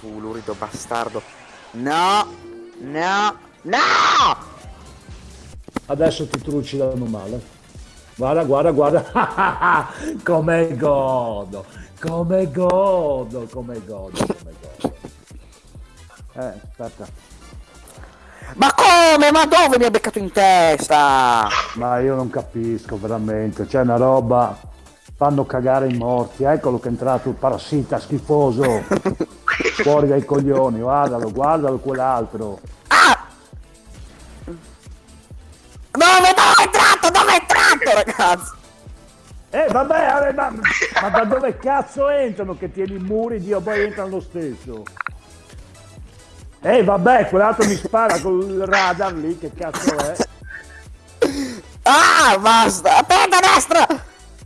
Tu lurido bastardo. No! No! No! Adesso ti trucidano male. Guarda, guarda, guarda. come godo. Come godo, come godo, come godo. Eh, aspetta. Ma come? Ma dove mi ha beccato in testa? Ma io non capisco veramente. C'è una roba. Fanno cagare i morti. Eccolo che è entrato il parassita schifoso. Fuori dai coglioni. Guardalo, guardalo quell'altro. Ah! Dove, dove è entrato? Dove è entrato, ragazzi? Eh vabbè, ma, ma da dove cazzo entrano che tieni i muri, Dio, poi entrano lo stesso. Eh vabbè, quell'altro mi spara col radar lì, che cazzo è? Ah, basta! Aspetta, a destra!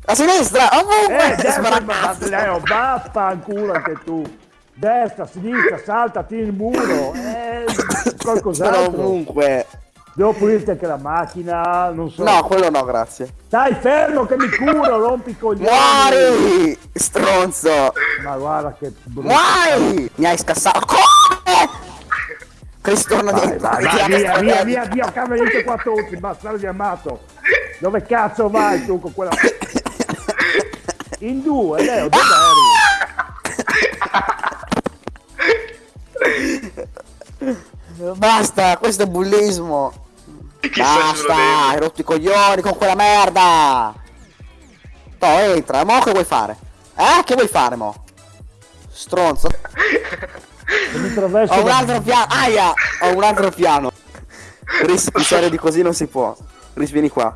A sinistra! Ovunque! Eh, destra, ma. Leo, vaffanculo anche tu. Destra, sinistra, salta, tieni il muro. Eh, qualcos'altro. ovunque! Devo pulirti anche la macchina, non so. No, quello no, grazie. Stai fermo che mi curo, rompi i coglioni. Muori! Stronzo! Ma guarda che brutto. Muori! Mi hai scassato. Come? Cristo torna Vai, dentro. vai, via, via, via, via, camerino qua tutti, bastardo di amato. Dove cazzo vai tu con quella... In due, Leo, dove Basta, questo è bullismo. Basta, hai rotto i coglioni con quella merda. No, entra, mo che vuoi fare? Eh, che vuoi fare, mo? Stronzo. Ho un altro piano. Aia, ho un altro piano. Ris, più serio di così non si può. Ris, vieni qua.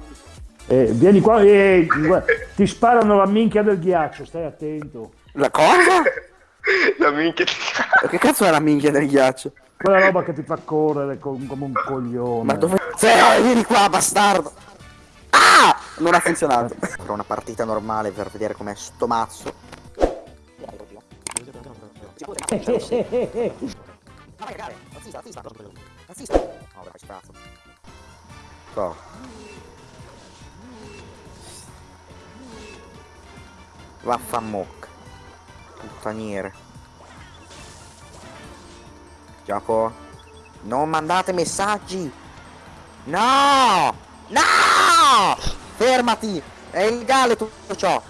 Eh, vieni qua e guarda, ti sparano la minchia del ghiaccio, stai attento. La cosa? La minchia di Che cazzo è la minchia del ghiaccio? Quella roba che ti fa correre com- come un coglione. Ma dove... Sì, vieni qua, bastardo! Ah! Non ha funzionato. Farò una partita normale per vedere com'è sto mazzo. Toh. Vaffanmocca. Puttaniere. Gioco. Non mandate messaggi. No! No! Fermati! È illegale tutto ciò.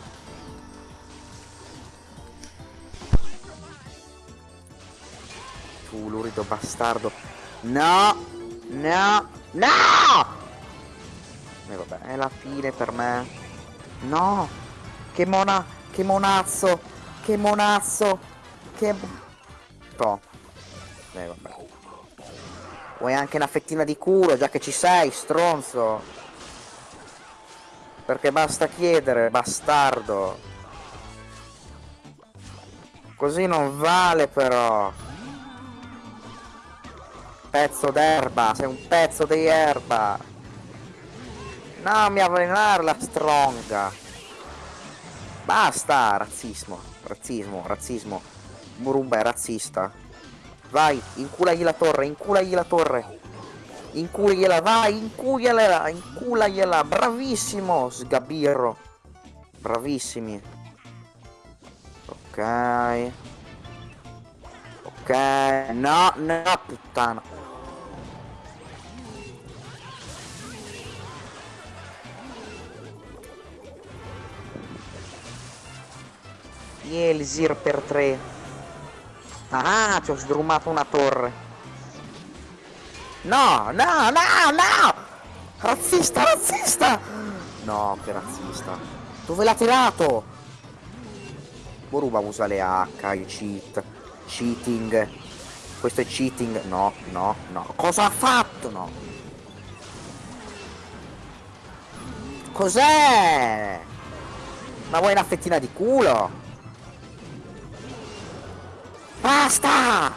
Tu lurido bastardo. No! No! No! E vabbè, è la fine per me. No! Che mona... Che monazzo! Che monazzo! Che... Oh. Eh vabbè. Vuoi anche una fettina di culo, già che ci sei, stronzo. Perché basta chiedere, bastardo. Così non vale però. Pezzo d'erba, sei un pezzo di erba. Non mi avvelenare la stronga. Basta, razzismo, razzismo, razzismo. Murumba è razzista. Vai, inculagli la torre, inculagli la torre. Inculagliela, vai, inculagliela, inculagliela. Bravissimo, sgabirro. Bravissimi. Ok. Ok. No, no, puttana. Elsir per tre. Ah, ci ho sdrumato una torre. No, no, no, no! Razzista, razzista! No, che razzista. Dove l'ha tirato? Boruba usa le H, i cheat. Cheating. Questo è cheating. No, no, no. Cosa ha fatto? No. Cos'è? Ma vuoi una fettina di culo? Basta!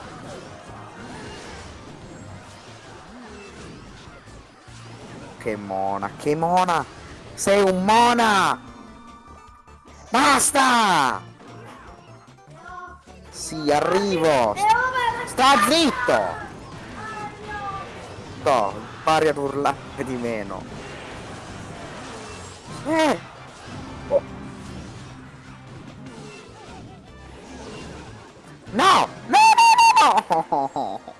Che mona, che mona! Sei un mona! Basta! Sì, arrivo! Sta zitto! No, pari ad urlare di meno. Eh! No! No, no, no, No!